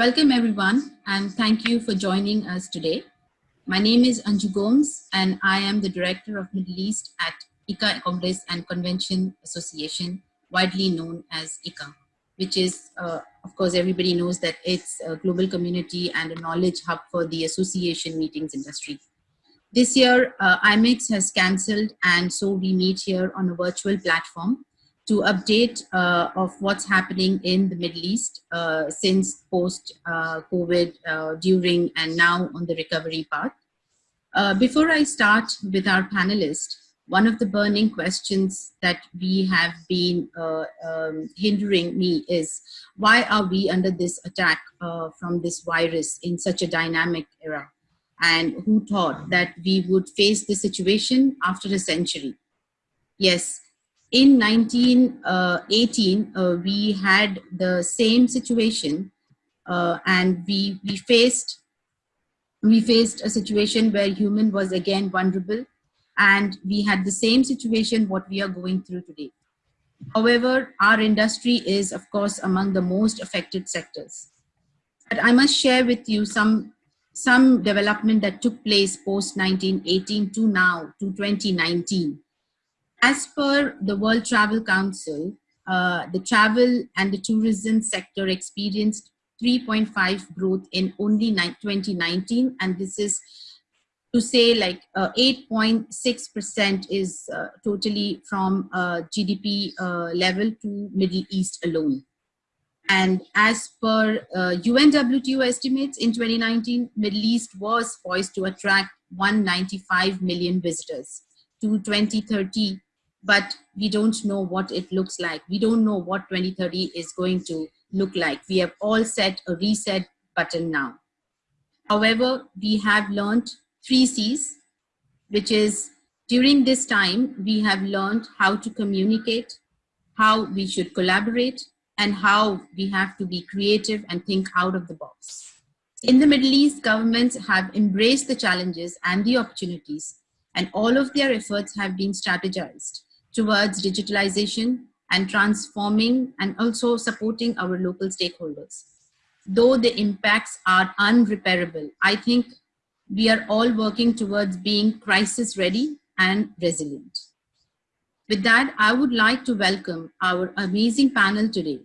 Welcome everyone and thank you for joining us today. My name is Anju Gomes and I am the Director of Middle East at ICCA Congress and Convention Association, widely known as ICCA, which is, uh, of course, everybody knows that it's a global community and a knowledge hub for the association meetings industry. This year, uh, IMEX has cancelled and so we meet here on a virtual platform to update uh, of what's happening in the Middle East uh, since post-COVID, uh, uh, during and now on the recovery path. Uh, before I start with our panelists, one of the burning questions that we have been uh, um, hindering me is why are we under this attack from this virus in such a dynamic era? And who thought that we would face the situation after a century? Yes, in 1918, uh, uh, we had the same situation uh, and we, we faced we faced a situation where human was again vulnerable and we had the same situation what we are going through today. However, our industry is of course among the most affected sectors. But I must share with you some, some development that took place post 1918 to now to 2019 as per the World Travel Council, uh, the travel and the tourism sector experienced 3.5 growth in only 2019 and this is to say like 8.6% uh, is uh, totally from uh, GDP uh, level to Middle East alone. And as per UNWTO uh, estimates in 2019, Middle East was poised to attract 195 million visitors. To 2030, but we don't know what it looks like. We don't know what 2030 is going to look like. We have all set a reset button now. However, we have learned three C's, which is during this time, we have learned how to communicate, how we should collaborate, and how we have to be creative and think out of the box. In the Middle East, governments have embraced the challenges and the opportunities, and all of their efforts have been strategized towards digitalization and transforming and also supporting our local stakeholders. Though the impacts are unrepairable, I think we are all working towards being crisis ready and resilient. With that, I would like to welcome our amazing panel today,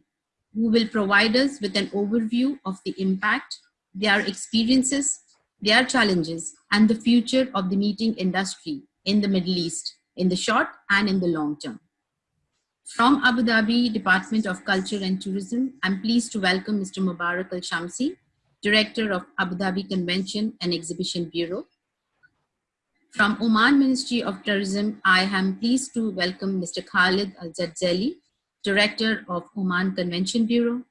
who will provide us with an overview of the impact, their experiences, their challenges, and the future of the meeting industry in the Middle East in the short and in the long term. From Abu Dhabi Department of Culture and Tourism, I'm pleased to welcome Mr. Mubarak Al-Shamsi, Director of Abu Dhabi Convention and Exhibition Bureau. From Oman Ministry of Tourism, I am pleased to welcome Mr. Khalid Al-Zadzeli, Director of Oman Convention Bureau.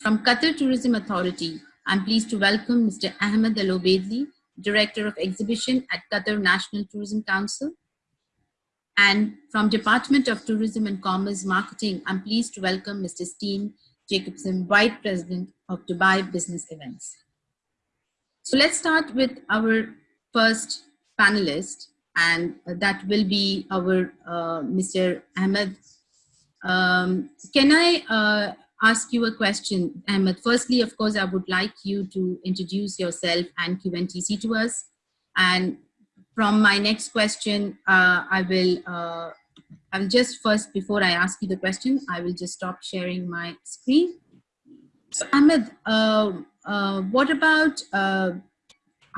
From Qatar Tourism Authority, I'm pleased to welcome Mr. Ahmed Al-Obaidli, Director of Exhibition at Qatar National Tourism Council. And from Department of Tourism and Commerce Marketing, I'm pleased to welcome Mr. Steen Jakobsen, Vice President of Dubai Business Events. So let's start with our first panelist, and that will be our uh, Mr. Ahmed. Um, can I uh, ask you a question, Ahmed? Firstly, of course, I would like you to introduce yourself and QNTC to us. And from my next question, uh, I will, uh, I'll just first, before I ask you the question, I will just stop sharing my screen. So Ahmed, uh, uh what about, uh,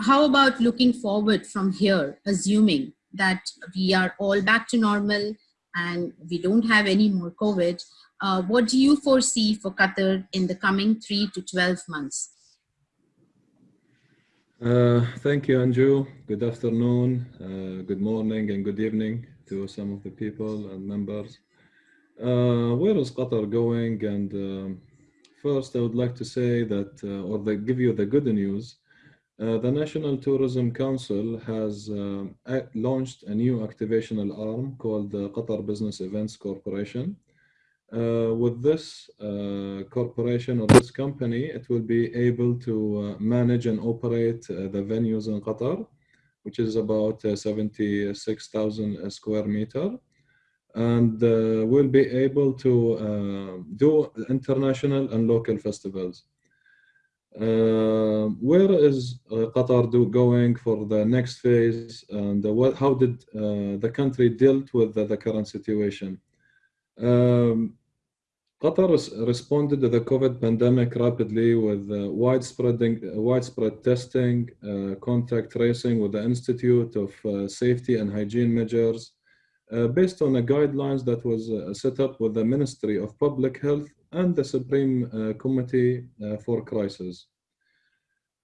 how about looking forward from here, assuming that we are all back to normal and we don't have any more COVID, uh, what do you foresee for Qatar in the coming three to 12 months? Uh, thank you, Anju. Good afternoon, uh, good morning, and good evening to some of the people and members. Uh, where is Qatar going? And um, first, I would like to say that, uh, or give you the good news. Uh, the National Tourism Council has launched a new activational arm called the Qatar Business Events Corporation. Uh, with this uh, corporation or this company, it will be able to uh, manage and operate uh, the venues in Qatar, which is about uh, 76,000 square meter. And uh, will be able to do international and local festivals. Uh, where is uh, Qatar do, going for the next phase and what, how did uh, the country dealt with the, the current situation? Um, Qatar responded to the COVID pandemic rapidly with uh, widespread, widespread testing, uh, contact tracing with the Institute of uh, Safety and Hygiene Measures, uh, based on the guidelines that was uh, set up with the Ministry of Public Health and the Supreme uh, Committee for Crisis.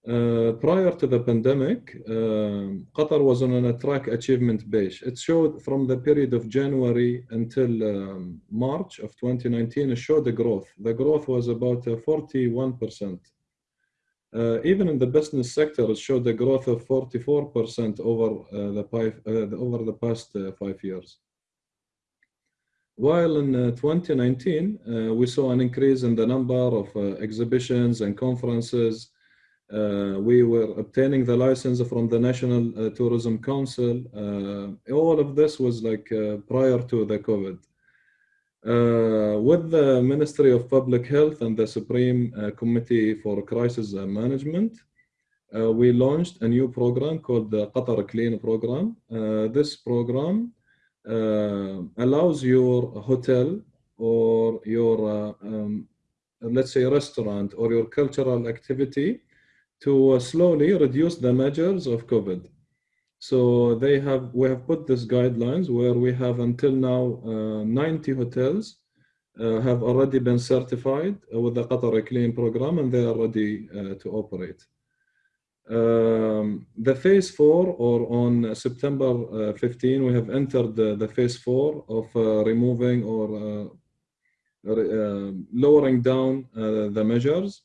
Uh, prior to the pandemic, uh, Qatar was on a track achievement base. It showed from the period of January until um, March of 2019, it showed the growth. The growth was about uh, 41%. Uh, even in the business sector, it showed a growth of 44% over, uh, the, five, the, over the past five years. While in 2019, we saw an increase in the number of exhibitions and conferences uh, we were obtaining the license from the National uh, Tourism Council. Uh, all of this was like uh, prior to the COVID. Uh, with the Ministry of Public Health and the Supreme uh, Committee for Crisis Management, we launched a new program called the Qatar Clean Program. this program allows your hotel or your, um, let's say, restaurant or your cultural activity to slowly reduce the measures of COVID. So they have, we have put these guidelines where we have until now uh, 90 hotels uh, have already been certified with the Qatar Clean program and they are ready uh, to operate. Um, the phase four or on September uh, 15, we have entered the, the phase four of uh, removing or uh, lowering down the measures.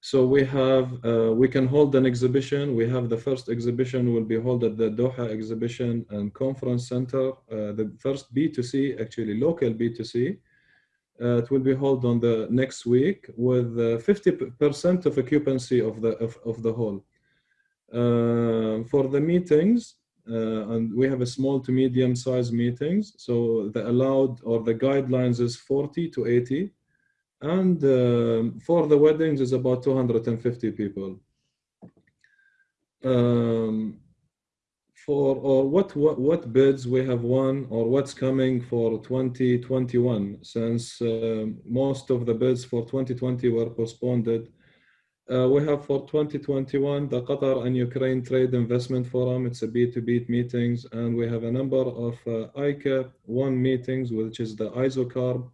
So we have, uh, we can hold an exhibition. We have the first exhibition will be held at the Doha Exhibition and Conference Center. Uh, the first B2C, actually local B2C. Uh, it will be held on the next week with 50% uh, of occupancy of the, of, of the hall. Uh, for the meetings, uh, and we have a small to medium size meetings. So the allowed or the guidelines is 40 to 80 and uh, for the weddings is about 250 people. Um, for or what, what what bids we have won or what's coming for 2021 since uh, most of the bids for 2020 were postponed. Uh, we have for 2021 the Qatar and Ukraine Trade Investment Forum. It's a B2B meetings, and we have a number of uh, ICCA one meetings, which is the ISOCARP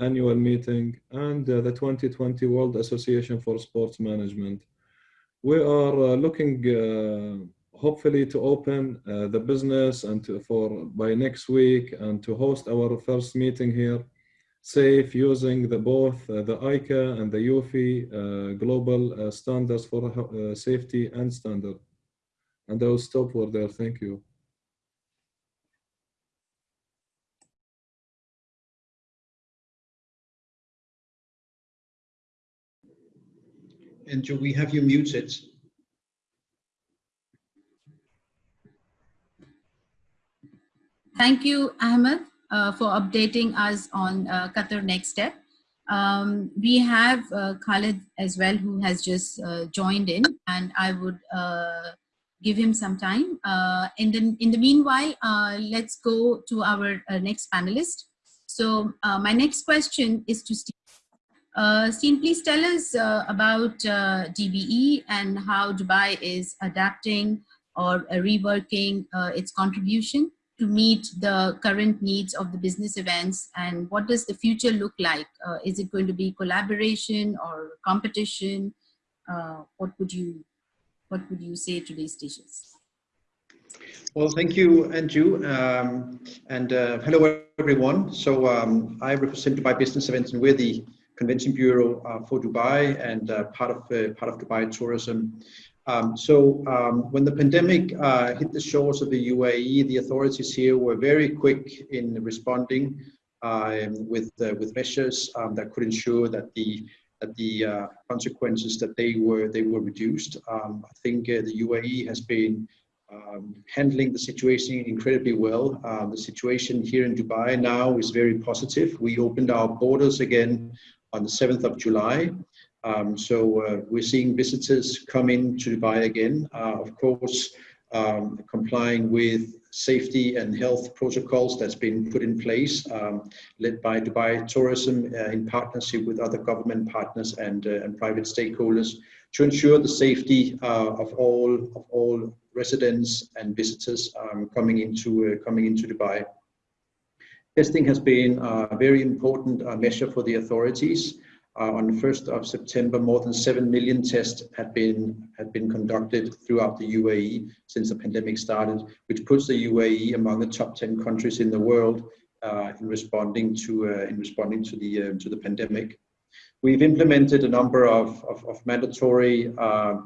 annual meeting and uh, the 2020 World Association for Sports Management. We are uh, looking hopefully to open the business and to, for by next week and to host our first meeting here safe using the both uh, the ICCA and the UFI uh, global uh, standards for safety and standard. And I will stop for there. Thank you. And we have you muted. Thank you, Ahmed, uh, for updating us on uh, Qatar Next Step. Um, we have uh, Khalid as well, who has just uh, joined in, and I would uh, give him some time. Uh, in, the, in the meanwhile, let's go to our next panelist. So my next question is to Steve. Uh, Steen, please tell us uh, about uh, DBE and how Dubai is adapting or uh, reworking uh, its contribution to meet the current needs of the business events and what does the future look like? Uh, is it going to be collaboration or competition? what would you what would you say to these stages? Well, thank you, Andrew, um, and hello everyone. So um, I represent Dubai Business Events, and we're the Convention Bureau uh, for Dubai and uh, part of uh, part of Dubai tourism. Um, so um, when the pandemic uh, hit the shores of the UAE, the authorities here were very quick in responding um, with uh, with measures um, that could ensure that the that the uh, consequences that they were they were reduced. Um, I think the UAE has been um, handling the situation incredibly well. the situation here in Dubai now is very positive. We opened our borders again on the 7th of July. Um, so uh, we're seeing visitors come in to Dubai again, uh, of course, um, complying with safety and health protocols that's been put in place, um, led by Dubai Tourism uh, in partnership with other government partners and, uh, and private stakeholders to ensure the safety uh, of all of all residents and visitors um, coming into uh, coming into Dubai. Testing has been a very important uh, measure for the authorities. Uh, on the 1st of September, more than 7 million tests had been, had been conducted throughout the UAE since the pandemic started, which puts the UAE among the top 10 countries in the world uh, in responding to, uh, in responding to, the, uh, to the pandemic. We've implemented a number of, of, of mandatory uh,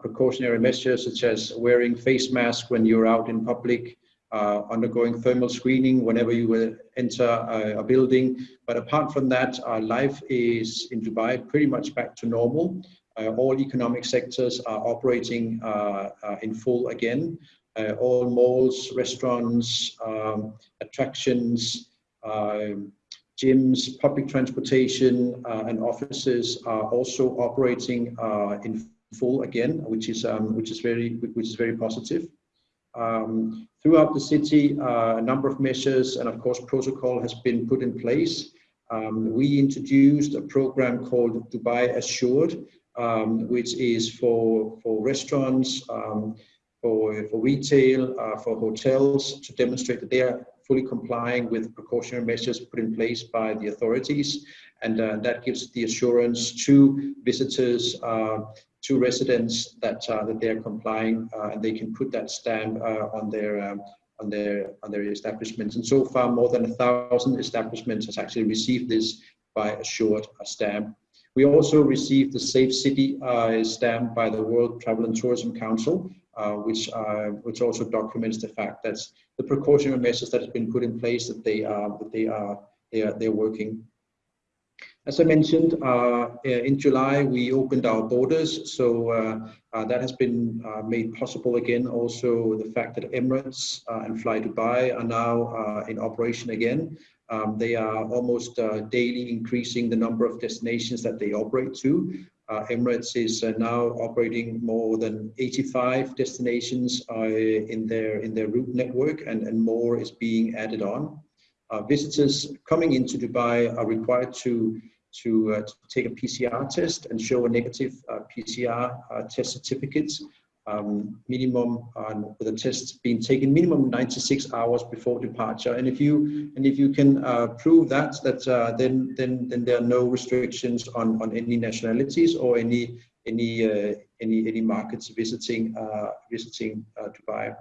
precautionary measures, such as wearing face masks when you're out in public, uh, undergoing thermal screening whenever you will enter a, a, building. But apart from that, life is in Dubai pretty much back to normal. Uh, all economic sectors are operating uh, uh in full again. Uh, all malls, restaurants, um, attractions, um, gyms, public transportation, uh, and offices are also operating in full again, which is um, which is very which is very positive. Um, throughout the city, uh, a number of measures and of course protocol has been put in place. Um, we introduced a program called Dubai Assured, um, which is for, for restaurants, um, for, for retail, uh, for hotels to demonstrate that they are fully complying with precautionary measures put in place by the authorities. And uh, that gives the assurance to visitors uh, to residents that uh, that they are complying uh, and they can put that stamp uh, on their um, on their on their establishments. And so far, more than a thousand establishments has actually received this Dubai Assured stamp. We also received the Safe City uh, stamp by the World Travel and Tourism Council, uh, which uh, which also documents the fact that the precautionary measures that have been put in place that they are that they are they are they're working. As I mentioned, uh, in July, we opened our borders. So uh, uh, that has been uh, made possible again. Also, the fact that Emirates uh, and Fly Dubai are now uh, in operation again. Um, they are almost daily increasing the number of destinations that they operate to. Emirates is now operating more than 85 destinations in their in their route network, and, and more is being added on. visitors coming into Dubai are required to to, uh, to take a PCR test and show a negative uh, PCR uh, test certificate um, minimum on with a test being taken minimum 96 hours before departure. And if you and if you can uh, prove that that uh, then then then there are no restrictions on on any nationalities or any any any any markets visiting visiting Dubai.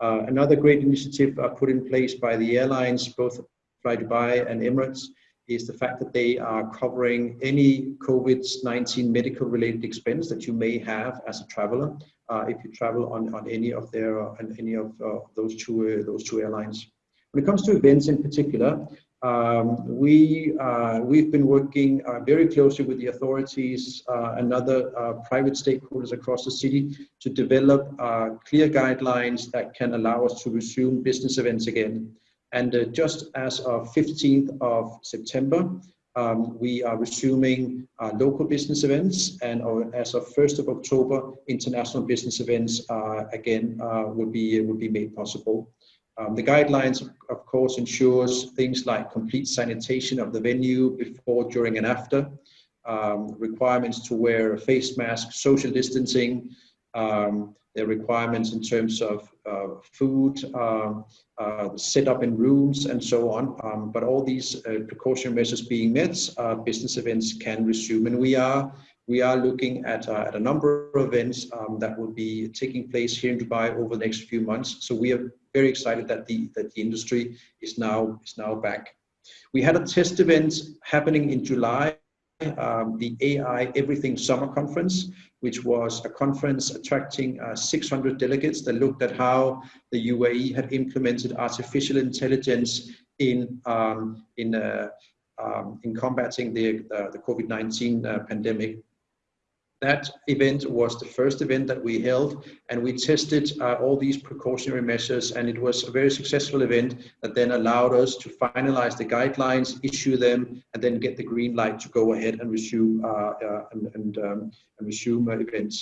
Another great initiative put in place by the airlines both Fly Dubai and Emirates is the fact that they are covering any COVID-19 medical related expense that you may have as a traveler uh, if you travel on, on any of their uh, on any of uh, those two uh, those two airlines. When it comes to events in particular, um, we uh, we've been working very closely with the authorities and other private stakeholders across the city to develop clear guidelines that can allow us to resume business events again. And uh, just as of 15th of September, um, we are resuming uh, local business events and uh, as of 1st of October, international business events uh, again will, be, will be made possible. Um, the guidelines, of course, ensures things like complete sanitation of the venue before, during, and after, um, requirements to wear a face mask, social distancing, um, their requirements in terms of uh, food, uh, set up in rooms and so on. Um, but all these uh, precaution measures being met, uh, business events can resume. And we are we are looking at, uh, at a number of events um, that will be taking place here in Dubai over the next few months. So we are very excited that the that the industry is now is now back. We had a test event happening in July um, the AI Everything Summer Conference, which was a conference attracting uh, 600 delegates that looked at how the UAE had implemented artificial intelligence in um, in uh, um, in combating the uh, the COVID-19 uh, pandemic. That event was the first event that we held, and we tested uh, all these precautionary measures, and it was a very successful event that then allowed us to finalize the guidelines, issue them, and then get the green light to go ahead and resume uh, uh, and, and, um, and resume events.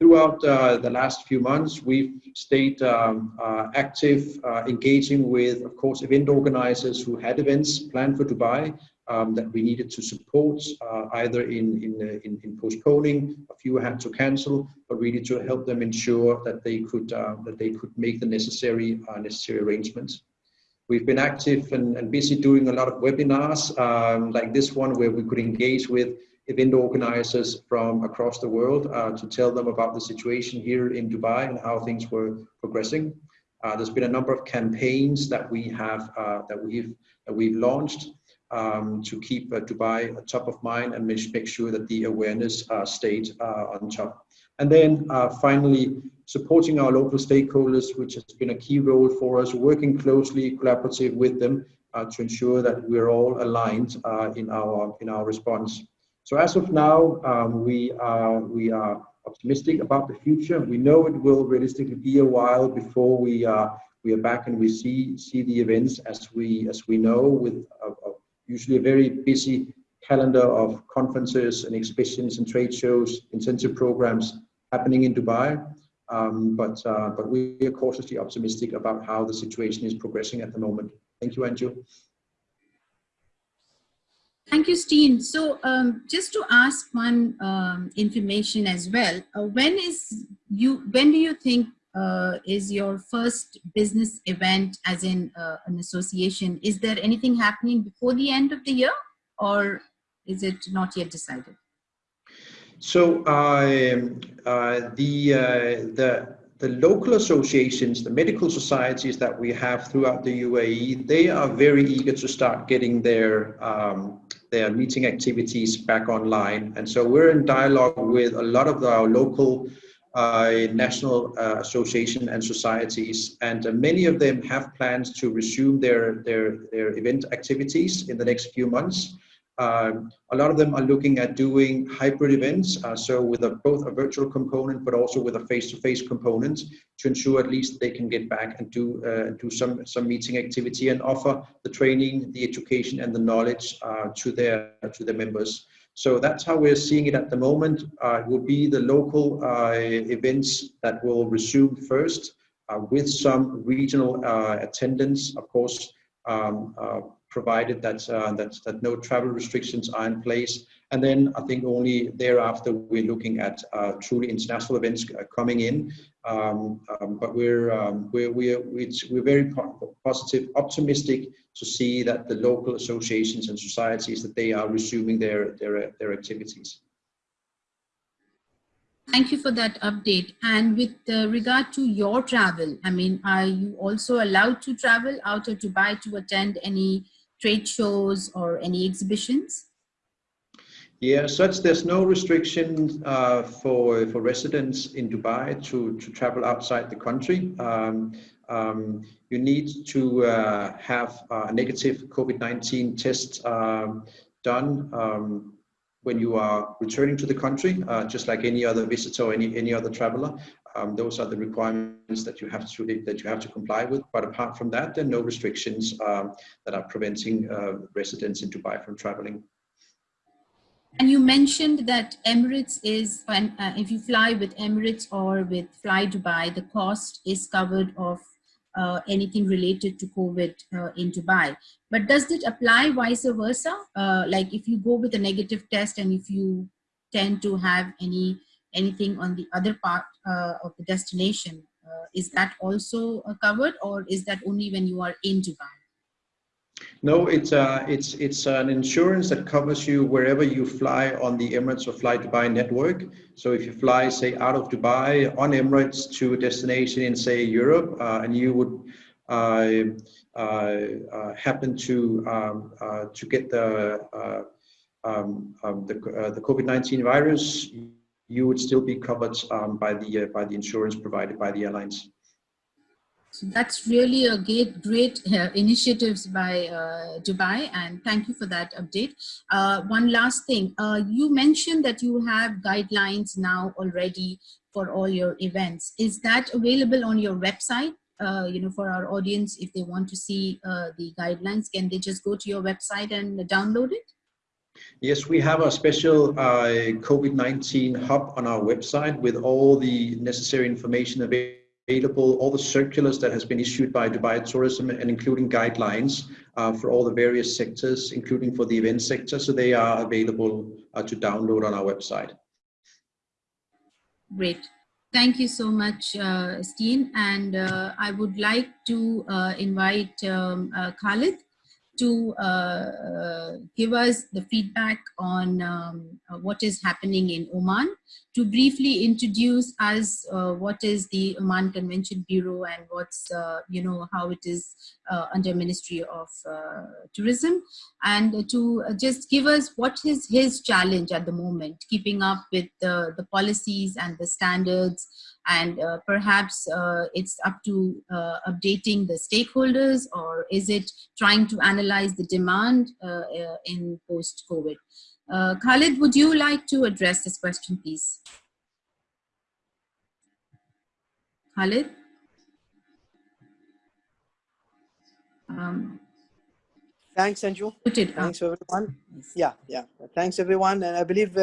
Throughout uh, the last few months, we've stayed um, uh, active, uh, engaging with, of course, event organizers who had events planned for Dubai, um, that we needed to support uh, either in, in, uh, in, in, postponing, a few had to cancel, but really to help them ensure that they could, uh, that they could make the necessary, uh, necessary arrangements. We've been active and, and, busy doing a lot of webinars um, like this one where we could engage with event organizers from across the world uh, to tell them about the situation here in Dubai and how things were progressing. Uh, there's been a number of campaigns that we have that we've that we've launched um, to keep uh, Dubai top of mind and make sure that the awareness uh, stayed uh, on top. And then uh, finally, supporting our local stakeholders, which has been a key role for us, working closely, collaborative with them uh, to ensure that we're all aligned in our in our response. So as of now, um, we are we are optimistic about the future. We know it will realistically be a while before we are we are back and we see see the events as we as we know with usually a very busy calendar of conferences and exhibitions and trade shows, incentive programs happening in Dubai. Um, but, uh, but we are cautiously optimistic about how the situation is progressing at the moment. Thank you, Anju. Thank you, Steen. So um, just to ask one um, information as well, uh, when is you, when do you think uh, is your first business event as in uh, an association. Is there anything happening before the end of the year or is it not yet decided? So uh, uh the uh, the the local associations the medical societies that we have throughout the UAE they are very eager to start getting their um, their meeting activities back online. And so we're in dialogue with a lot of our local national uh, association and societies, and uh, many of them have plans to resume their, their, their event activities in the next few months. Um, a lot of them are looking at doing hybrid events, uh, so with a, both a virtual component, but also with a face-to-face -face component to ensure at least they can get back and do uh, do some some meeting activity and offer the training, the education, and the knowledge uh, to their to their members. So that's how we're seeing it at the moment. Uh, it will be the local uh, events that will resume first uh, with some regional uh, attendance, of course, um, uh, provided that, uh, that, that no travel restrictions are in place. And then I think only thereafter we're looking at truly international events coming in. Um, um, but we're, um, we're, we're, we're very positive, optimistic to see that the local associations and societies that they are resuming their, their, their activities. Thank you for that update. And with uh, regard to your travel, I mean, are you also allowed to travel out of Dubai to attend any trade shows or any exhibitions? Yeah, such there's no restriction uh, for for residents in Dubai to to travel outside the country. Um, um, you need to uh, have a negative COVID-19 test um, done um, when you are returning to the country, uh, just like any other visitor or any any other traveler. Um, those are the requirements that you have to that you have to comply with. But apart from that, there are no restrictions um, that are preventing uh, residents in Dubai from traveling. And you mentioned that Emirates is, uh, if you fly with Emirates or with Fly Dubai, the cost is covered of uh, anything related to COVID uh, in Dubai. But does it apply vice versa? Uh, like if you go with a negative test and if you tend to have any anything on the other part uh, of the destination, uh, is that also covered or is that only when you are in Dubai? No, it's uh, it's it's an insurance that covers you wherever you fly on the Emirates or Fly Dubai network. So if you fly, say, out of Dubai on Emirates to a destination in, say, Europe, uh, and you would uh, uh, uh happen to um, uh, to get the um, um, the, the COVID-19 virus, you would still be covered um, by the by the insurance provided by the airlines. So that's really a great, great uh, initiatives by uh, Dubai, and thank you for that update. Uh, one last thing, uh, you mentioned that you have guidelines now already for all your events. Is that available on your website? Uh, you know, for our audience, if they want to see uh, the guidelines, can they just go to your website and download it? Yes, we have a special uh, COVID-19 hub on our website with all the necessary information available available all the circulars that has been issued by Dubai Tourism and including guidelines uh, for all the various sectors, including for the event sector. So they are available uh, to download on our website. Great. Thank you so much, uh, Steen. And uh, I would like to uh, invite um, uh, Khalid to uh, give us the feedback on um, what is happening in Oman, to briefly introduce us uh, what is the Oman Convention Bureau and what's, uh, you know, how it is uh, under Ministry of uh, Tourism, and to just give us what is his challenge at the moment, keeping up with the, the policies and the standards and uh, perhaps uh, it's up to uh, updating the stakeholders or is it trying to analyze the demand uh, uh, in post-COVID? Uh, Khalid, would you like to address this question, please? Khalid? Um, Thanks, Anju. Thanks, everyone. Yeah, yeah. Thanks, everyone. And I believe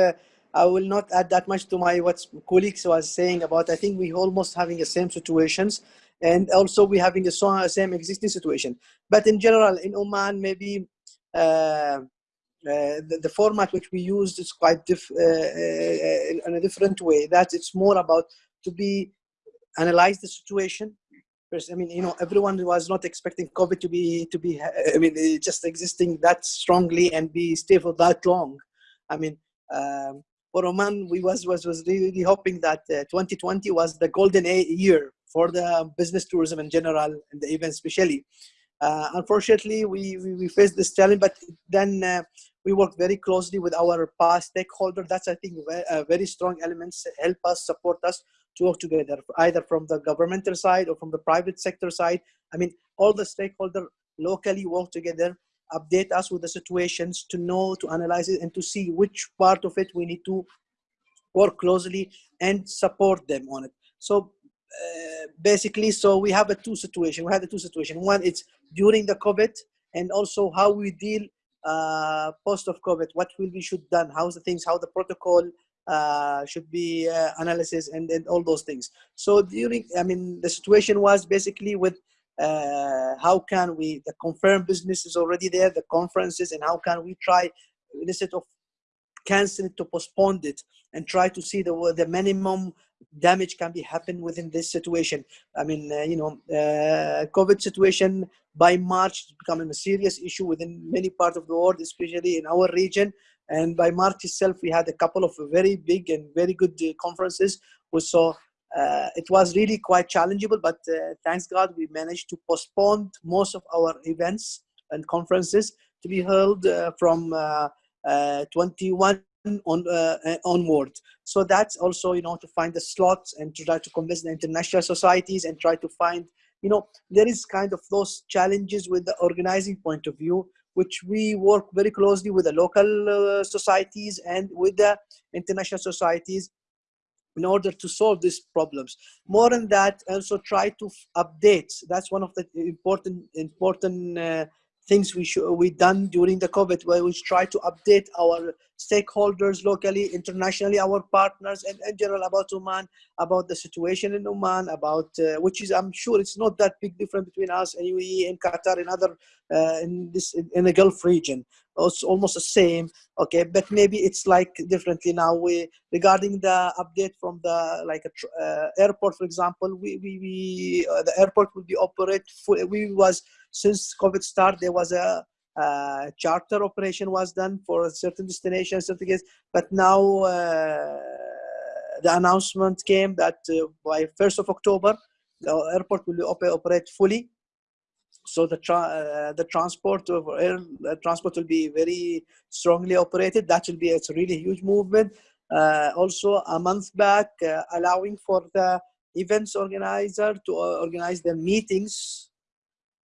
I will not add that much to my what colleagues was saying about. I think we almost having the same situations, and also we having the same existing situation. But in general, in Oman, maybe uh, uh, the, the, format which we used is quite diff, uh, uh in a different way. That it's more about to be analyze the situation. I mean, you know, everyone was not expecting COVID to be to be. I mean, just existing that strongly and be stay for that long. I mean. Um, for Oman, we was was was really hoping that uh, 2020 was the golden year for the business tourism in general and the event especially. Uh, unfortunately, we, we, we faced this challenge, but then uh, we work very closely with our past stakeholder. That's I think very, very strong elements help us support us to work together, either from the governmental side or from the private sector side. I mean, all the stakeholder locally work together update us with the situations to know, to analyze it, and to see which part of it we need to work closely and support them on it. So uh, basically, so we have a two situation. We have the two situation. One, it's during the COVID, and also how we deal uh, post of COVID. What will be should done? How's the things? How the protocol uh, should be uh, analysis and, and all those things. So during, I mean, the situation was basically with uh, how can we the confirmed business is already there the conferences and how can we try instead of cancel it to postpone it and try to see the the minimum damage can be happen within this situation. I mean uh, you know uh, covid situation by march becoming a serious issue within many parts of the world especially in our region. And by march itself we had a couple of very big and very good uh, conferences. Saw uh, it was really quite challengeable, but uh, thanks God we managed to postpone most of our events and conferences to be held uh, from uh, uh, 21 on uh, onward. So that's also you know to find the slots and to try to convince the international societies and try to find you know there is kind of those challenges with the organizing point of view which we work very closely with the local societies and with the international societies in order to solve these problems. More than that, also try to update. That's one of the important important uh, things we should we done during the COVID, where we try to update our stakeholders locally, internationally, our partners, and in general about Oman, about the situation in Oman, about uh, which is I'm sure it's not that big difference between us and UAE and Qatar and other uh, in this in the Gulf region. It's almost the same, okay, but maybe it's like differently now. We regarding the update from the like a uh, airport, for example, we we, we uh, the airport will be operate full. We was since COVID start there was a uh, charter operation was done for certain destinations, certain cases, but now uh, the announcement came that uh, by 1st of October, the airport will op operate fully. So the tra uh, the transport of air transport will be very strongly operated. That will be it's a really huge movement. Uh, also, a month back, allowing for the events organizer to organize the meetings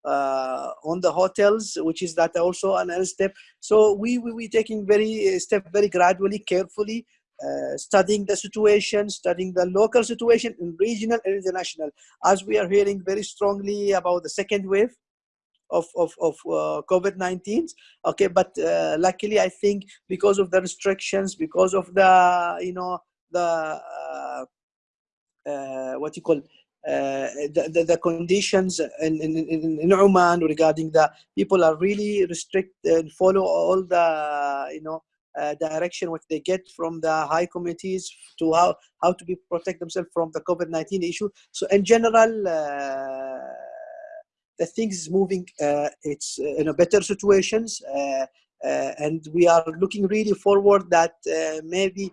uh, on the hotels, which is that also another step. So we we we taking very step very gradually, carefully, uh, studying the situation, studying the local situation in regional and international. As we are hearing very strongly about the second wave of of, of uh, COVID-19. Okay, but uh, luckily I think because of the restrictions, because of the you know the uh, uh, what you call uh, the, the, the, conditions in, in, in, in, Oman regarding the people are really restrict and follow all the you know uh, direction which they get from the high committees to how how to be protect themselves from the COVID-19 issue. So in general, uh, the things moving. Uh, it's in a better situations. Uh, and we are looking really forward that maybe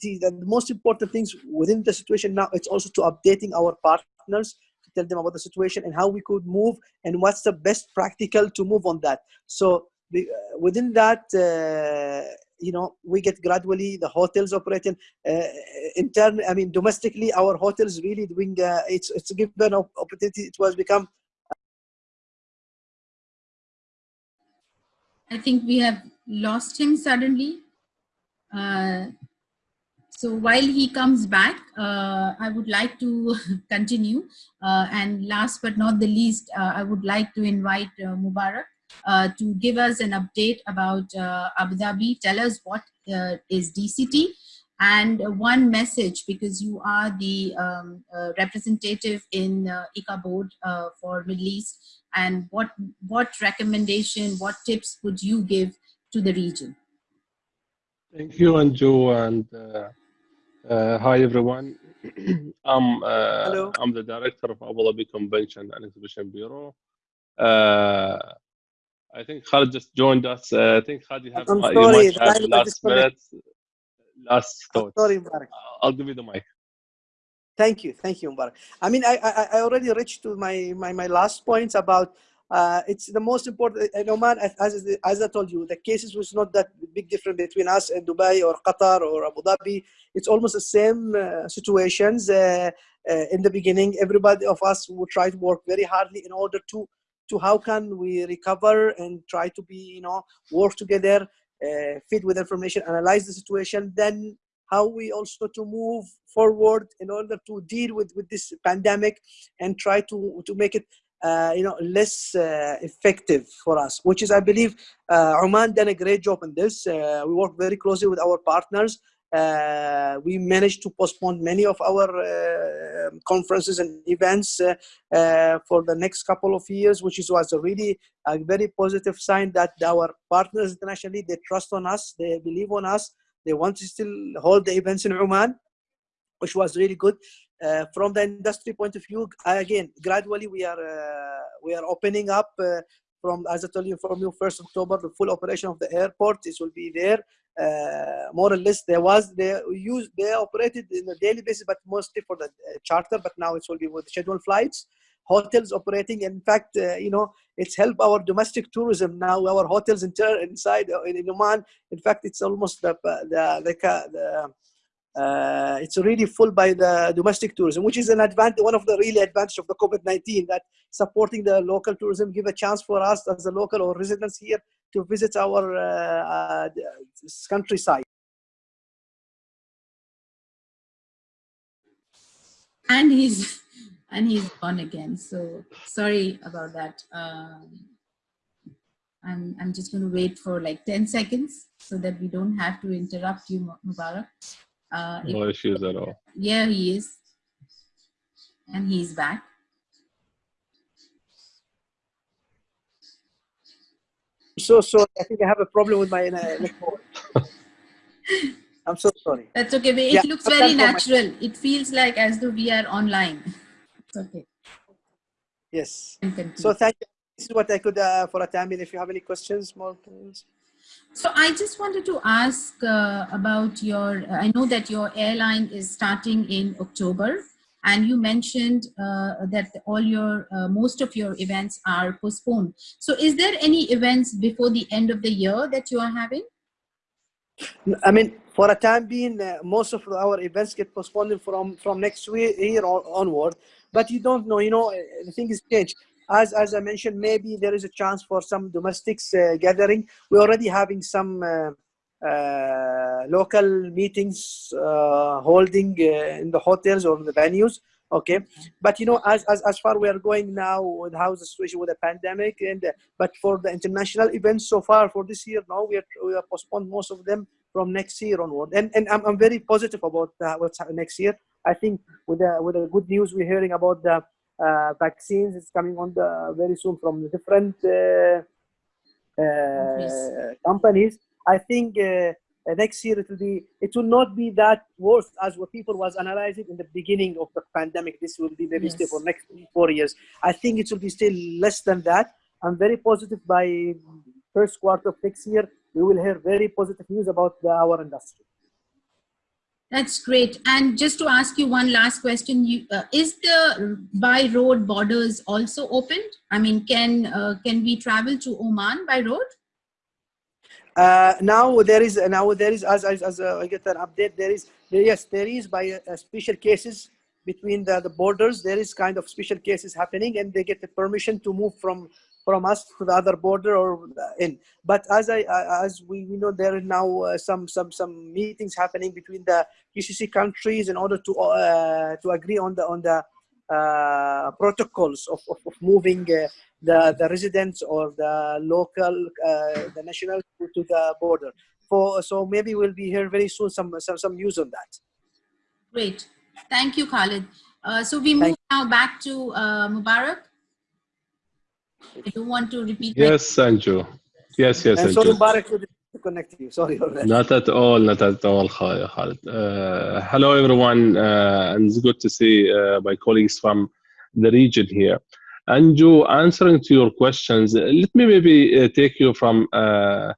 the, the most important things within the situation now it's also to updating our partners to tell them about the situation and how we could move and what's the best practical to move on that so the, uh, within that uh, you know we get gradually the hotels operating uh, in turn i mean domestically our hotels really doing uh, it's it's given opportunity. It was become i think we have lost him suddenly. Uh, so while he comes back, uh, I would like to continue. Uh, and last but not the least, uh, I would like to invite uh, Mubarak uh, to give us an update about uh, Abu Dhabi. Tell us what is DCT and one message because you are the um, representative in uh, ICCA board for Middle East and what, what recommendation, what tips would you give to the region? Thank you, Anju, and uh, hi everyone. I'm uh, Hello. I'm the director of Abu Dhabi Convention and Exhibition Bureau. Uh, I think Khalid just joined us. Uh, I think Khalid, you have I'm you sorry, might have last minute, last thoughts. sorry, Mubarak. I'll give you the mic. Thank you, thank you, Mubarak. I mean, I, I, I already reached to my, my, my last points about uh, it's the most important. In Oman, as, as I told you, the cases was not that big difference between us and Dubai or Qatar or Abu Dhabi. It's almost the same uh, situations. Uh, uh, in the beginning, everybody of us would try to work very hardly in order to to how can we recover and try to be you know work together, uh, fit with information, analyze the situation, then how we also to move forward in order to deal with with this pandemic and try to to make it uh, you know, less uh, effective for us, which is, I believe, uh, Oman done a great job in this. Uh, we work very closely with our partners. Uh, we managed to postpone many of our uh, conferences and events for the next couple of years, which is was a really a very positive sign that our partners internationally, they trust on us, they believe on us, they want to still hold the events in Oman, which was really good. Uh, from the industry point of view, again, gradually we are uh, we are opening up uh, from, as I told you, from you, first October, the full operation of the airport. This will be there. Uh, more or less, there was they use they operated in a daily basis, but mostly for the uh, charter. But now it will be with scheduled flights. Hotels operating. In fact, uh, you know, it's helped our domestic tourism now. Our hotels in, inside in, in Oman. In fact, it's almost the the the, the uh, it's really full by the domestic tourism, which is an advantage, one of the really advantage of the COVID-19 that supporting the local tourism give a chance for us as a local or residents here to visit our uh, uh, countryside. And he's and he's gone again. So sorry about that. Um, I'm I'm just going to wait for like 10 seconds so that we don't have to interrupt you, Mubarak. Uh, no issues at all. Yeah, he is. And he's back. So sorry. I think I have a problem with my uh, I'm so sorry. That's okay. But it yeah, looks very natural. It feels like as though we are online. It's okay. Yes. So thank you. This is what I could uh, for a time. If you have any questions, more please. So I just wanted to ask uh, about your, I know that your airline is starting in October and you mentioned uh, that all your, uh, most of your events are postponed. So is there any events before the end of the year that you are having? I mean, for a time being, uh, most of our events get postponed from from next year onward. But you don't know, you know, uh, the thing is changed. As as I mentioned, maybe there is a chance for some domestics uh, gathering. We're already having some uh, uh local meetings uh, holding in the hotels or the venues. Okay, but you know, as as as far we are going now with how the situation with the pandemic, and but for the international events so far for this year, now we are we are postponed most of them from next year onward. And and I'm, I'm very positive about uh, what's next year. I think with the with the good news we're hearing about the uh, vaccines, is coming on the very soon from the different uh, uh companies. I think uh, next year it will be it will not be that worse as what people was analyzing in the beginning of the pandemic. This will be maybe yes. still for next four years. I think it will be still less than that. I'm very positive by first quarter of next year we will hear very positive news about the, our industry. That's great. And just to ask you one last question, you, uh, is the by road borders also opened? I mean, can uh, can we travel to Oman by road? Uh, now there is now there is as as, as uh, I get an update there is yes there is by uh, special cases between the, the borders there is kind of special cases happening and they get the permission to move from from us to the other border or in. But as I as we, we know, there are now uh, some some some meetings happening between the GCC countries in order to uh, to agree on the on the uh, protocols of, of, of moving uh, the the residents or the local uh, the national to, to, the border. For so maybe we'll be here very soon. Some some some news on that. Great, thank you, Khalid. Uh, so we move now back to Mubarak. I don't want to repeat. Yes, Anju. Yes, yes, Anju. Sorry, Mubarak, to connect you. Sorry. Not at all, not at all, Khalid. Uh, hello, everyone, uh, and it's good to see uh, my colleagues from the region here. Anju, answering to your questions, let me maybe uh, take you from uh,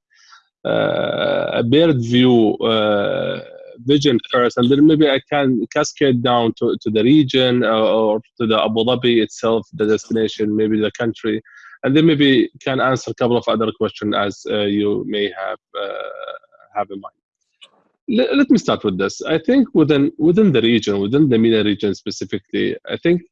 uh, a bird view vision first, and then maybe I can cascade down to, to the region or to the Abu Dhabi itself, the destination, maybe the country, and then maybe can answer a couple of other questions as uh, you may have uh, have in mind. Let, me start with this. I think within within the region, within the MENA region specifically, I think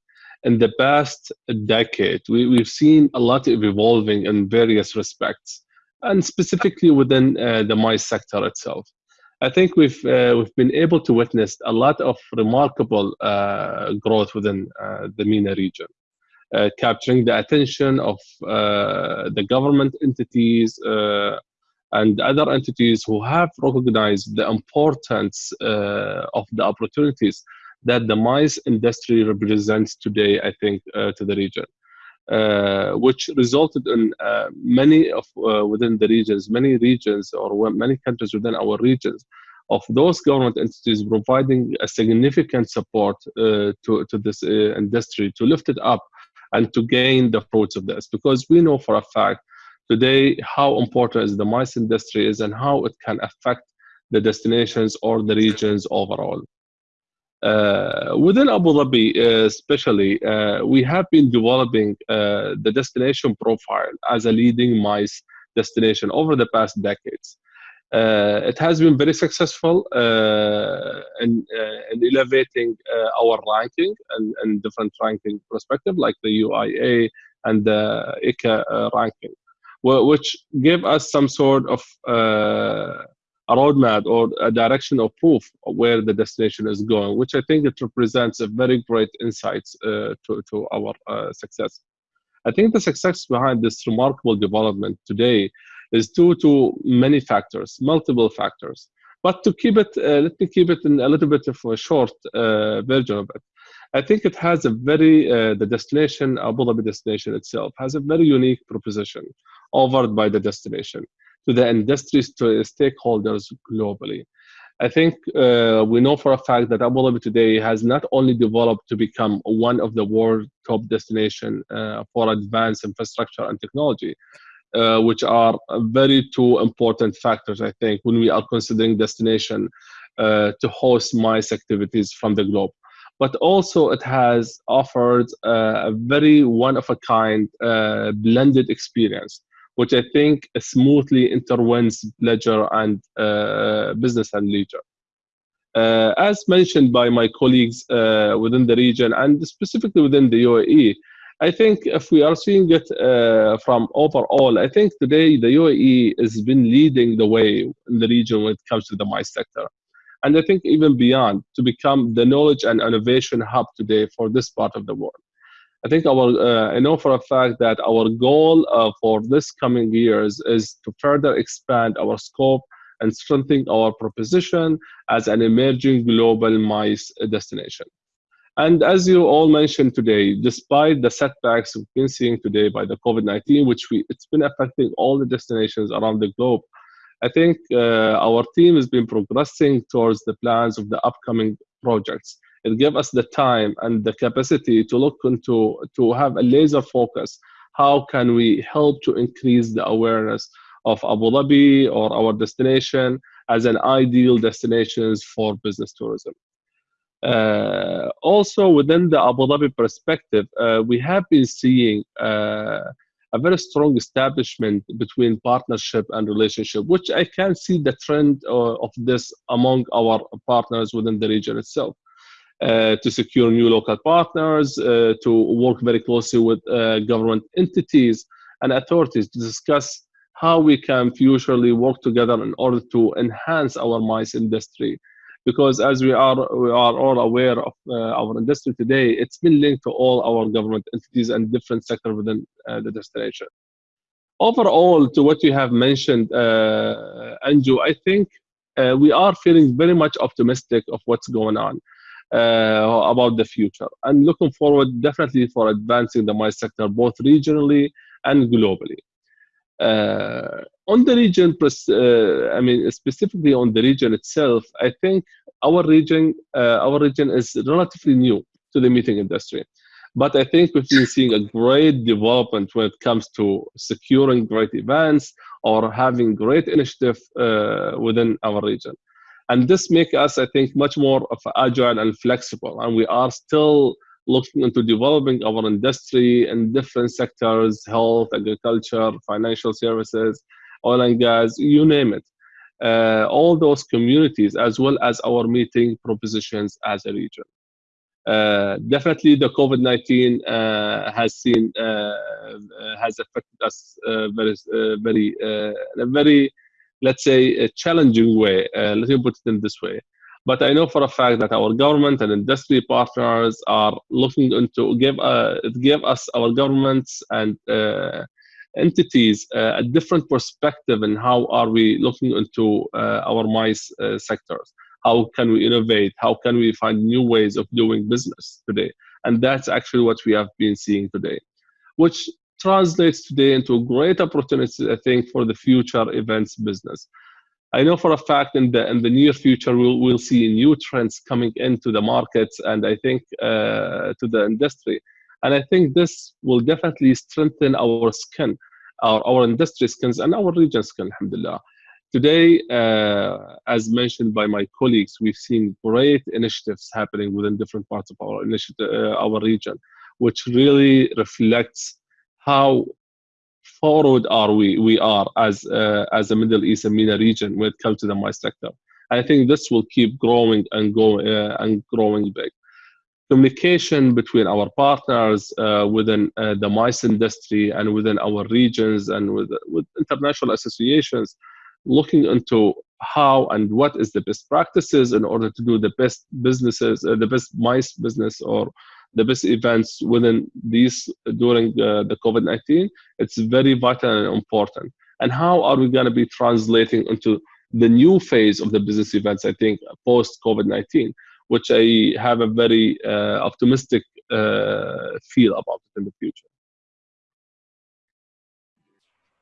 in the past decade we, we've seen a lot of evolving in various respects, and specifically within uh, the MICE sector itself. I think we've uh, we've been able to witness a lot of remarkable uh, growth within uh, the MENA region. Uh, capturing the attention of uh, the government entities uh, and other entities who have recognized the importance of the opportunities that the MICE industry represents today, I think, to the region. Uh, which resulted in uh, many of uh, within the regions, many regions or many countries within our regions, of those government entities providing a significant support to, to this industry to lift it up and to gain the fruits of this because we know for a fact today how important is the mice industry is and how it can affect the destinations or the regions overall. Uh, within Abu Dhabi, uh, especially, uh, we have been developing uh, the destination profile as a leading MICE destination over the past decades. Uh, it has been very successful uh, in, uh, in elevating our ranking and, and different ranking perspective, like the UIA and the ICCA ranking, which give us some sort of a roadmap or a direction of proof of where the destination is going, which I think it represents a very great insights uh, to, to our uh, success. I think the success behind this remarkable development today is due to many factors, multiple factors. But to keep it, uh, let me keep it in a little bit of a short uh, version of it. I think it has a very, uh, the destination, Abu Dhabi destination itself, has a very unique proposition offered by the destination to the industries, to stakeholders globally. I think uh, we know for a fact that Abu Dhabi today has not only developed to become one of the world top destination uh, for advanced infrastructure and technology, uh, which are very two important factors, I think, when we are considering destination uh, to host MICE activities from the globe. But also, it has offered uh, a very one of a kind uh, blended experience, which I think smoothly interwines leisure and uh, business and leisure. Uh, as mentioned by my colleagues uh, within the region and specifically within the UAE, I think if we are seeing it uh, from overall, I think today the UAE has been leading the way in the region when it comes to the MICE sector. And I think even beyond to become the knowledge and innovation hub today for this part of the world. I think our, uh, I know for a fact that our goal uh, for this coming years is to further expand our scope and strengthen our proposition as an emerging global MICE destination. And as you all mentioned today, despite the setbacks we've been seeing today by the COVID-19, which we, it's been affecting all the destinations around the globe, I think uh, our team has been progressing towards the plans of the upcoming projects. It gave us the time and the capacity to look into to have a laser focus. How can we help to increase the awareness of abu dhabi or our destination as an ideal destinations for business tourism also within the abu dhabi perspective uh, we have been seeing uh, a very strong establishment between partnership and relationship, which I can see the trend uh, of this among our partners within the region itself. Uh, to secure new local partners, uh, to work very closely with uh, government entities and authorities to discuss how we can futurely work together in order to enhance our MICE industry. Because as we are, we are all aware of uh, our industry today, it's been linked to all our government entities and different sectors within uh, the destination. Overall, to what you have mentioned, uh, Anju, I think we are feeling very much optimistic of what's going on uh, about the future and looking forward definitely for advancing the MICE sector both regionally and globally. Uh, on the region, uh, I mean specifically on the region itself, I think our region, uh, our region is relatively new to the meeting industry. But I think we've been seeing a great development when it comes to securing great events or having great initiative uh, within our region and this makes us i think much more agile and flexible and we are still looking into developing our industry in different sectors health agriculture financial services oil and gas you name it uh, all those communities as well as our meeting propositions as a region uh, definitely the covid-19 uh, has seen uh, uh, has affected us uh, very very very let's say, a challenging way. Let me put it in this way. But I know for a fact that our government and industry partners are looking into give uh, give us our governments and uh, entities uh, a different perspective in how are we looking into uh, our MICE uh, sectors. How can we innovate? How can we find new ways of doing business today? And that's actually what we have been seeing today, which translates today into a great opportunities, I think, for the future events business. I know for a fact in the in the near future we'll we'll see new trends coming into the markets and I think uh, to the industry, and I think this will definitely strengthen our skin, our our industry skins and our region skin. Alhamdulillah. Today, uh, as mentioned by my colleagues, we've seen great initiatives happening within different parts of our initiative, uh, our region, which really reflects how forward are we we are as uh, as a Middle East and MENA region when it comes to the MICE sector. I think this will keep growing and going uh, and growing big. Communication between our partners uh, within uh, the MICE industry and within our regions and with with international associations, looking into how and what is the best practices in order to do the best businesses, uh, the best MICE business or the best events within these during uh, the COVID-19, it's very vital and important. And how are we going to be translating into the new phase of the business events, I think, post COVID-19, which I have a very uh, optimistic uh, feel about in the future.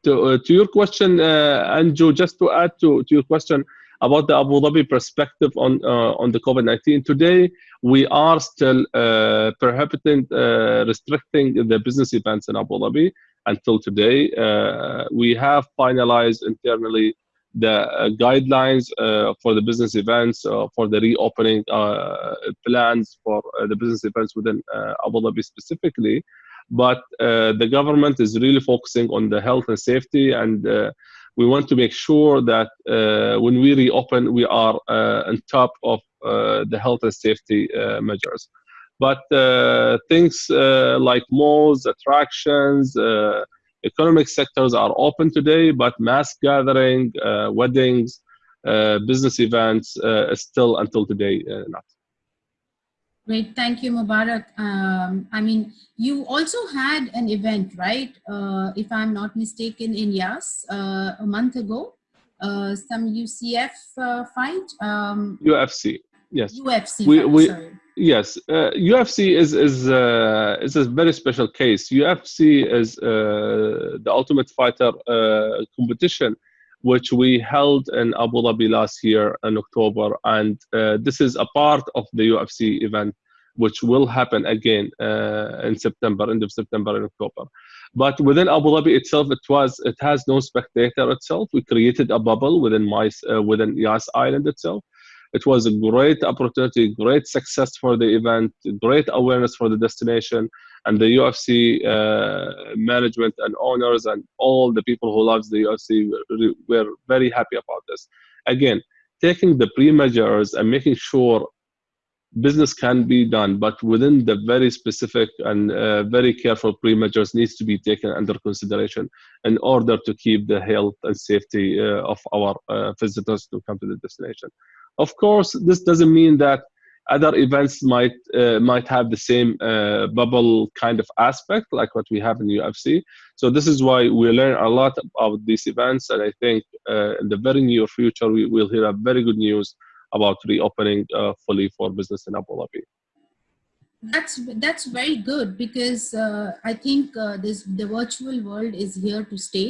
To, uh, to your question, uh, Anju, just to add to, to your question, about the Abu Dhabi perspective on uh, on the COVID-19. Today, we are still uh, prohibiting, uh, restricting the business events in Abu Dhabi until today. We have finalized internally the guidelines for the business events, for the reopening plans for the business events within Abu Dhabi specifically. but uh, the government is really focusing on the health and safety and uh, we want to make sure that uh, when we reopen we are uh, on top of uh, the health and safety uh, measures. But uh, things uh, like malls attractions economic sectors are open today but mass gathering weddings business events still until today not Great, thank you, Mubarak. Um, I mean, you also had an event, right? Uh, if I'm not mistaken, in Yas uh, a month ago, uh, some UCF uh, fight. Um, UFC, yes. UFC, we, fight, we, sorry. Yes, UFC uh, is is uh, is a very special case. UFC is the Ultimate Fighter competition which we held in Abu Dhabi last year in October. And uh, this is a part of the UFC event, which will happen again uh, in September, end of September and October. But within Abu Dhabi itself, it was it has no spectator itself. We created a bubble within my uh, within Yas Island itself. It was a great opportunity, great success for the event, great awareness for the destination, and the UFC uh, management and owners and all the people who loves the UFC were, were very happy about this. Again, taking the pre-measures and making sure business can be done, but within the very specific and uh, very careful pre-measures needs to be taken under consideration in order to keep the health and safety uh, of our uh, visitors to come to the destination. Of course, this doesn't mean that other events might uh, might have the same uh, bubble kind of aspect like what we have in UFC. So this is why we learn a lot about these events, and I think uh, in the very near future we will hear a very good news about reopening uh, fully for business in Abu Dhabi. That's that's very good because uh, I think uh, this the virtual world is here to stay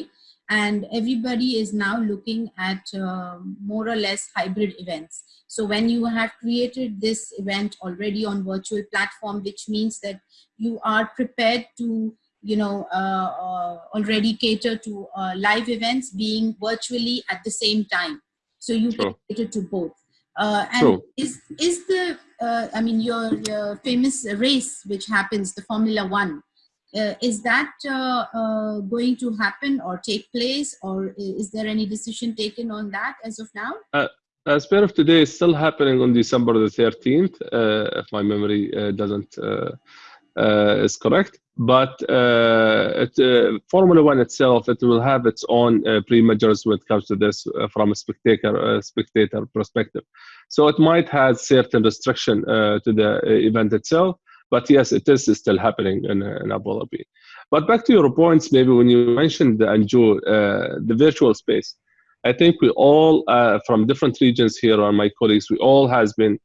and everybody is now looking at uh, more or less hybrid events. So when you have created this event already on virtual platform, which means that you are prepared to, you know, uh, uh, already cater to uh, live events being virtually at the same time. So you can cater to both. Uh, and True. is is the uh, I mean your, your famous race which happens the Formula One uh, is that uh, uh, going to happen or take place or is there any decision taken on that as of now? Uh, as part of today, it's still happening on December the 13th, uh, if my memory uh, doesn't is correct. But it, Formula One itself, it will have its own pre-measures when it comes to this from a spectator spectator perspective. So it might have certain restriction to the event itself but yes, it is still happening in, in Abu Dhabi. But back to your points, maybe when you mentioned the uh, the virtual space, I think we all, uh, from different regions here, are my colleagues, we all has been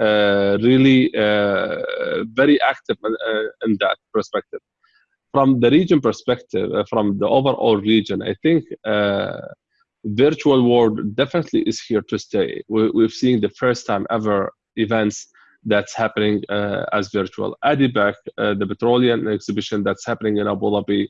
uh, really uh, very active in, uh, in, that perspective. From the region perspective, uh, from the overall region, I think virtual world definitely is here to stay. We, we've seen the first time ever events that's happening uh, as virtual. ADIPEC, uh, the petroleum exhibition that's happening in Abu Dhabi,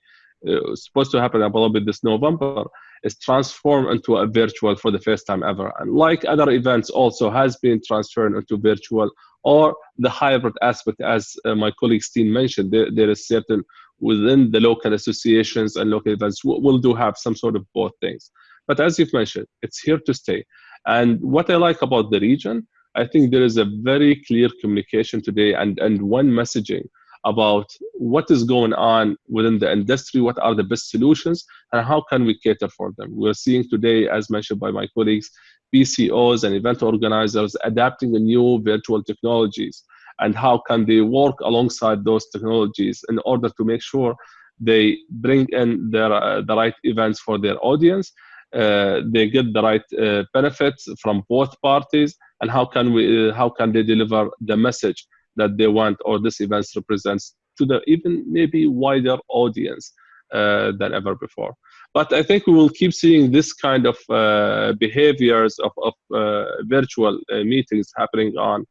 uh, supposed to happen in Abu Dhabi this November, is transformed into a virtual for the first time ever. And like other events, also has been transferred into virtual or the hybrid aspect, as uh, my colleague Steen mentioned. There, there is certain within the local associations and local events will do have some sort of both things. But as you've mentioned, it's here to stay. And what I like about the region I think there is a very clear communication today and, and one messaging about what is going on within the industry, what are the best solutions, and how can we cater for them. We're seeing today, as mentioned by my colleagues, PCOs and event organizers adapting the new virtual technologies and how can they work alongside those technologies in order to make sure they bring in their, uh, the right events for their audience, they get the right uh, benefits from both parties, and how can we uh, how can they deliver the message that they want or this event represents to the even maybe wider audience uh, than ever before. But i think we will keep seeing this kind of uh, behaviors of, of uh, virtual uh, meetings happening on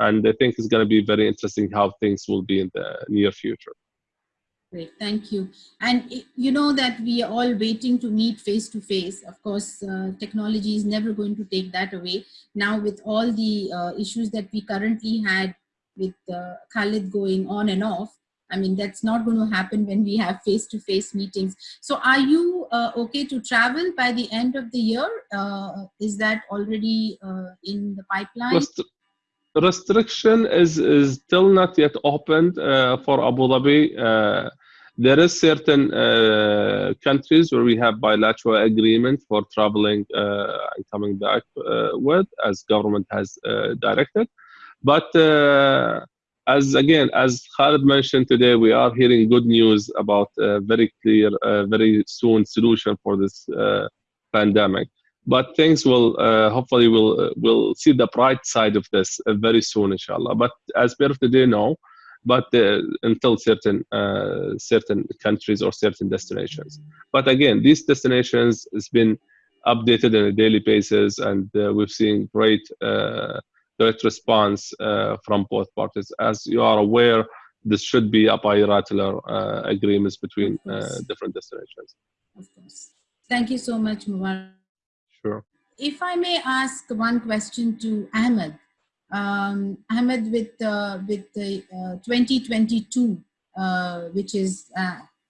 and i think it's going to be very interesting how things will be in the near future Great, thank you. And you know that we are all waiting to meet face to face. Of course, uh, technology is never going to take that away. Now with all the uh, issues that we currently had with uh, Khalid going on and off, I mean, that's not going to happen when we have face-to-face -face meetings. So are you uh, okay to travel by the end of the year? Uh, is that already uh, in the pipeline? Rest restriction is, is still not yet opened uh, for Abu Dhabi. Uh, there is certain uh, countries where we have bilateral agreement for traveling and coming back with, as government has directed. But as again, as Khalid mentioned today, we are hearing good news about a very clear, uh, very soon solution for this uh, pandemic. But things will uh, hopefully will will see the bright side of this uh, very soon, inshallah. But as per today, no. But uh, until certain uh, certain countries or certain destinations. But again, these destinations has been updated on a daily basis, and we've seen great direct response uh, from both parties. As you are aware, this should be a bilateral uh, agreements between uh, different destinations. Of course. Thank you so much, Mubarak. Sure. If I may ask one question to Ahmed. Um, Ahmed, with, uh, with the uh, 2022, uh, which is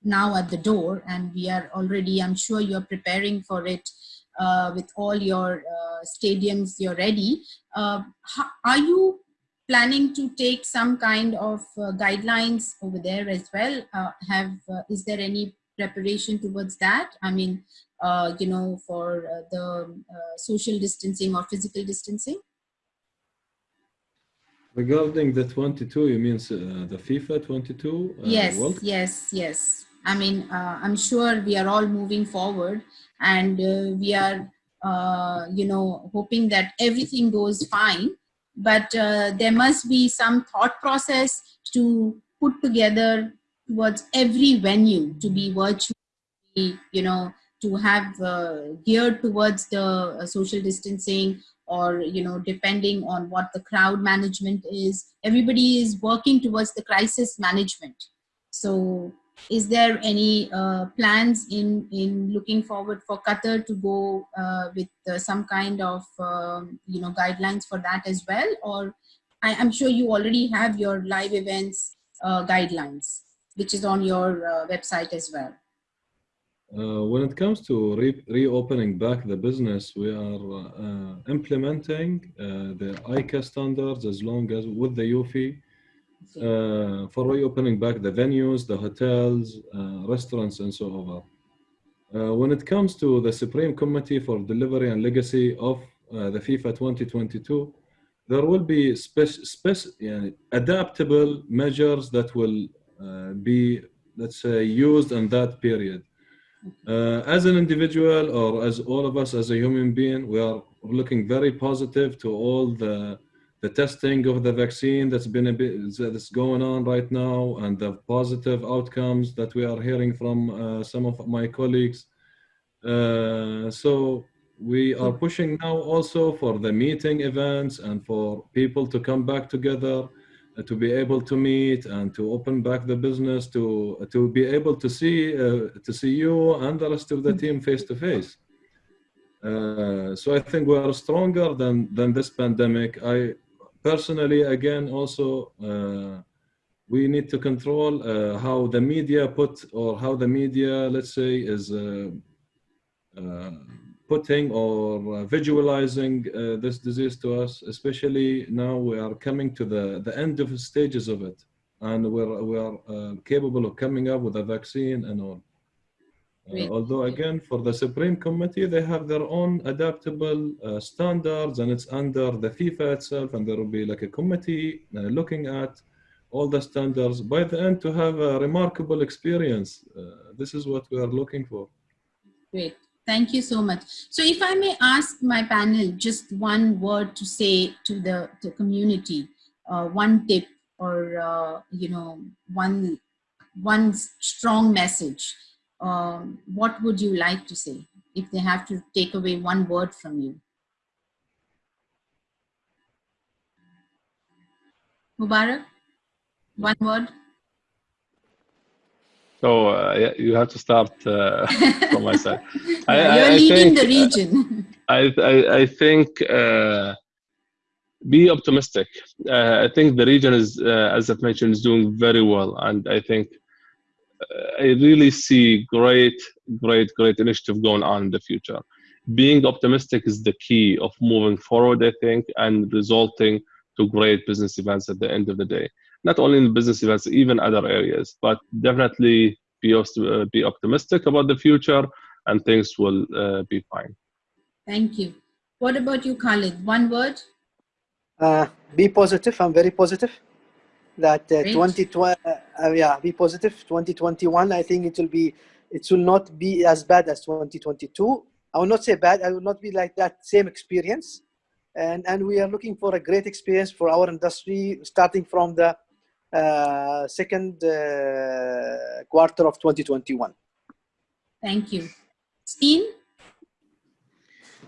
now at the door, and we are already, I'm sure you're preparing for it uh, with all your uh, stadiums you're ready. Uh, are you planning to take some kind of uh, guidelines over there as well? Uh, have uh, is there any preparation towards that? I mean you know for the social distancing or physical distancing regarding the 22 you mean the fifa 22 yes yes yes I mean, uh, I'm sure we are all moving forward and uh, we are, uh, you know, hoping that everything goes fine. But uh, there must be some thought process to put together towards every venue to be virtually, you know, to have uh, geared towards the uh, social distancing or you know depending on what the crowd management is everybody is working towards the crisis management. So is there any uh, plans in in looking forward for Qatar to go uh, with uh, some kind of um, you know guidelines for that as well? Or I, am sure you already have your live events uh, guidelines which is on your uh, website as well uh, when it comes to re reopening back the business we are implementing the ICCA standards as long as with the UFI uh, for reopening back the venues, the hotels, uh, restaurants, and so on. Uh, when it comes to the Supreme Committee for Delivery and Legacy of uh, the FIFA 2022, there will be adaptable measures that will uh, be, let's say, used in that period. Uh, as an individual or as all of us as a human being, we are looking very positive to all the the testing of the vaccine that's been a bit that's going on right now and the positive outcomes that we are hearing from uh, some of my colleagues. Uh, so we are pushing now also for the meeting events and for people to come back together to be able to meet and to open back the business to to be able to see uh, to see you and the rest of the team face to face. Uh, so I think we are stronger than than this pandemic. I personally, again, also, uh, we need to control uh, how the media put or how the media, let's say, is uh, uh putting or visualizing uh, this disease to us, especially now we are coming to the, the end of the stages of it. And we're, we are uh, capable of coming up with a vaccine and all. Uh, although again, for the Supreme Committee, they have their own adaptable uh, standards and it's under the FIFA itself and there will be like a committee uh, looking at all the standards by the end to have a remarkable experience. Uh, this is what we are looking for. Great. Thank you so much. So if I may ask my panel just one word to say to the to community, uh, one tip or, uh, you know, one, one strong message um, what would you like to say if they have to take away one word from you? Mubarak, one word. So uh, you have to start uh, from my side. I, You're I, leading think, the region. I, I, I think uh, be optimistic. Uh, I think the region is, uh, as I've mentioned, is doing very well, and I think uh, I really see great, great, great initiative going on in the future. Being optimistic is the key of moving forward, I think, and resulting to great business events at the end of the day. Not only in business events, even other areas, but definitely be, uh, be optimistic about the future and things will uh, be fine. Thank you. What about you, Khalid? One word? Uh, be positive. I'm very positive that uh, 2020, uh, yeah, be positive. 2021, I think it will be, it will not be as bad as 2022. I will not say bad. I will not be like that same experience. And, and we are looking for a great experience for our industry, starting from the uh, second uh, quarter of 2021. Thank you. Steen?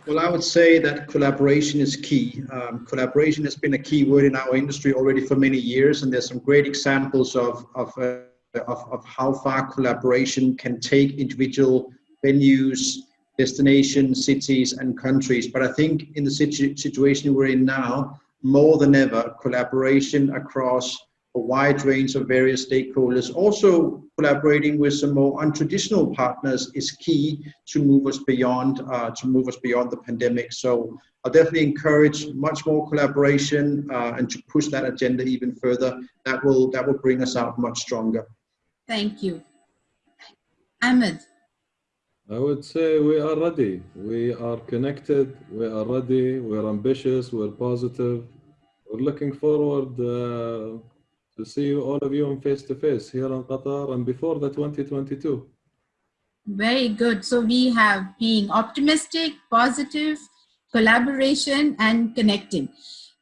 Well, I would say that collaboration is key. Um, collaboration has been a key word in our industry already for many years, and there's some great examples of, of, uh, of, of, how far collaboration can take individual venues, destinations, cities, and countries. But I think in the situ situation we're in now, more than ever, collaboration across a wide range of various stakeholders. Also collaborating with some more untraditional partners is key to move us beyond uh, to move us beyond the pandemic. So I'll definitely encourage much more collaboration uh, and to push that agenda even further. That will that will bring us out much stronger. Thank you. Ahmed. I would say we are ready. We are connected. We are ready. We're ambitious. We're positive. We're looking forward uh, to see all of you in face to face here in Qatar and before the 2022. Very good. So we have being optimistic, positive, collaboration, and connecting.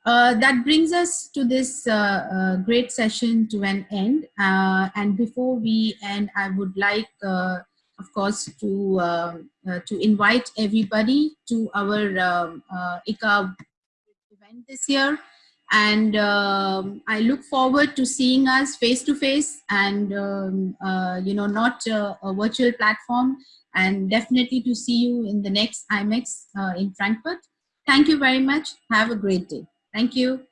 Uh, that brings us to this uh, uh, great session to an end. Uh, and before we end, I would like, uh, of course, to uh, to invite everybody to our um, ICCA event this year and um, I look forward to seeing us face to face and um, uh, you know not uh, a virtual platform and definitely to see you in the next IMEX uh, in Frankfurt. Thank you very much. Have a great day. Thank you.